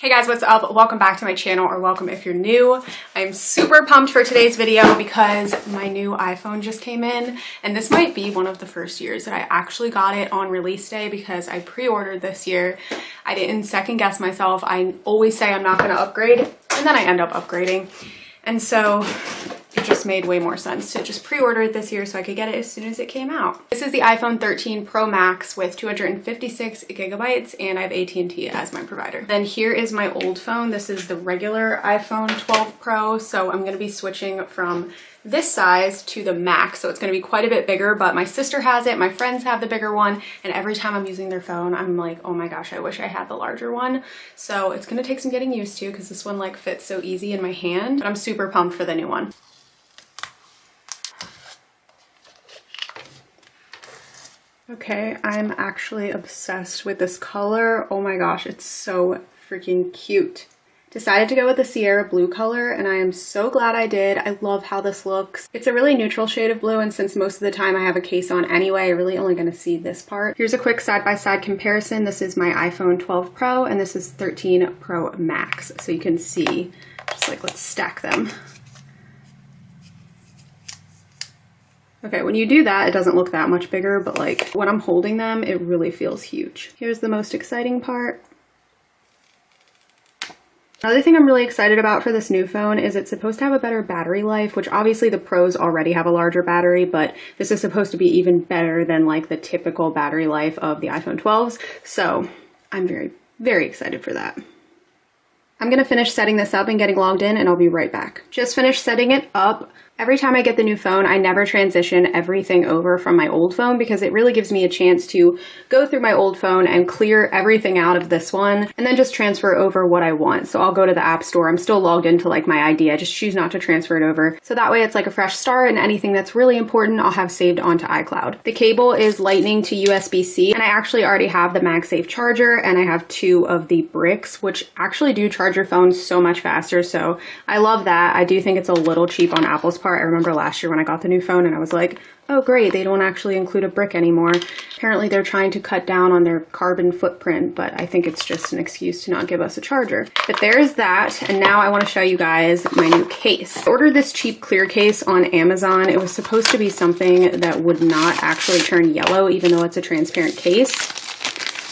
Hey guys, what's up? Welcome back to my channel, or welcome if you're new. I'm super pumped for today's video because my new iPhone just came in, and this might be one of the first years that I actually got it on release day because I pre-ordered this year. I didn't second guess myself. I always say I'm not gonna upgrade, and then I end up upgrading. And so it just made way more sense to just pre-order it this year so I could get it as soon as it came out. This is the iPhone 13 Pro Max with 256 gigabytes and I have AT&T as my provider. Then here is my old phone. This is the regular iPhone 12 Pro. So I'm gonna be switching from this size to the max so it's going to be quite a bit bigger but my sister has it my friends have the bigger one and every time i'm using their phone i'm like oh my gosh i wish i had the larger one so it's going to take some getting used to because this one like fits so easy in my hand but i'm super pumped for the new one Okay, I'm actually obsessed with this color. Oh my gosh, it's so freaking cute. Decided to go with the Sierra blue color and I am so glad I did. I love how this looks. It's a really neutral shade of blue and since most of the time I have a case on anyway, I'm really only gonna see this part. Here's a quick side-by-side -side comparison. This is my iPhone 12 Pro and this is 13 Pro Max. So you can see, just like let's stack them. Okay, when you do that, it doesn't look that much bigger, but like when I'm holding them, it really feels huge. Here's the most exciting part. Another thing I'm really excited about for this new phone is it's supposed to have a better battery life, which obviously the pros already have a larger battery, but this is supposed to be even better than like the typical battery life of the iPhone 12s. So I'm very, very excited for that. I'm gonna finish setting this up and getting logged in and I'll be right back. Just finished setting it up. Every time I get the new phone, I never transition everything over from my old phone because it really gives me a chance to go through my old phone and clear everything out of this one and then just transfer over what I want. So I'll go to the app store. I'm still logged into like my ID. I just choose not to transfer it over. So that way it's like a fresh start and anything that's really important I'll have saved onto iCloud. The cable is lightning to USB-C and I actually already have the MagSafe charger and I have two of the bricks which actually do charge your phone so much faster. So I love that. I do think it's a little cheap on Apple's part I remember last year when I got the new phone and I was like, oh great, they don't actually include a brick anymore. Apparently they're trying to cut down on their carbon footprint, but I think it's just an excuse to not give us a charger. But there's that, and now I wanna show you guys my new case. I ordered this cheap clear case on Amazon. It was supposed to be something that would not actually turn yellow, even though it's a transparent case.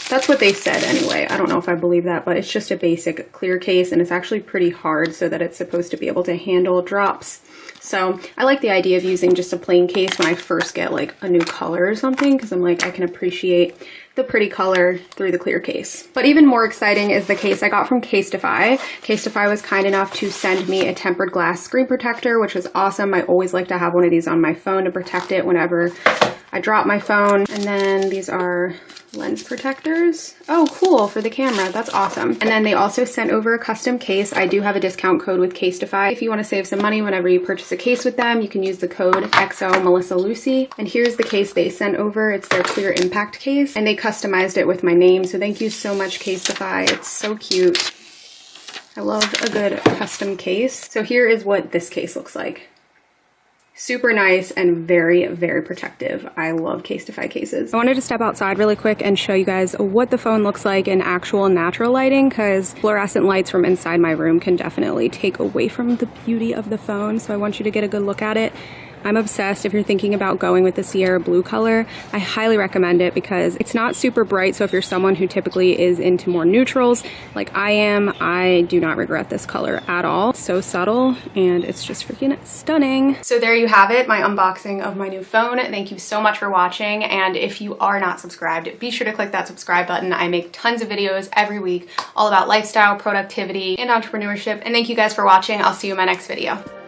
That's what they said anyway. I don't know if I believe that, but it's just a basic clear case and it's actually pretty hard so that it's supposed to be able to handle drops. So I like the idea of using just a plain case when I first get like a new color or something because I'm like, I can appreciate the pretty color through the clear case. But even more exciting is the case I got from Casetify. Casetify was kind enough to send me a tempered glass screen protector, which was awesome. I always like to have one of these on my phone to protect it whenever I drop my phone. And then these are lens protectors. Oh, cool, for the camera. That's awesome. And then they also sent over a custom case. I do have a discount code with Casetify. If you want to save some money whenever you purchase a case with them, you can use the code XO Melissa Lucy. And here's the case they sent over. It's their clear impact case. And they customized it with my name. So thank you so much, Casetify. It's so cute. I love a good custom case. So here is what this case looks like super nice and very, very protective. I love Casetify cases. I wanted to step outside really quick and show you guys what the phone looks like in actual natural lighting because fluorescent lights from inside my room can definitely take away from the beauty of the phone. So I want you to get a good look at it. I'm obsessed. If you're thinking about going with the Sierra blue color, I highly recommend it because it's not super bright. So if you're someone who typically is into more neutrals like I am, I do not regret this color at all. So subtle and it's just freaking stunning. So there you have it, my unboxing of my new phone. Thank you so much for watching. And if you are not subscribed, be sure to click that subscribe button. I make tons of videos every week all about lifestyle, productivity, and entrepreneurship. And thank you guys for watching. I'll see you in my next video.